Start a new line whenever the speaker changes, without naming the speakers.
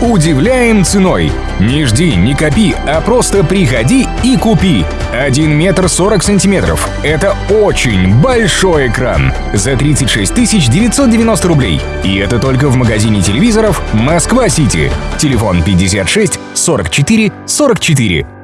Удивляем ценой. Не жди, не копи, а просто приходи и купи. 1 метр 40 сантиметров. Это очень большой экран. За 36 990 рублей. И это только в магазине телевизоров «Москва-Сити». Телефон 56 44 44.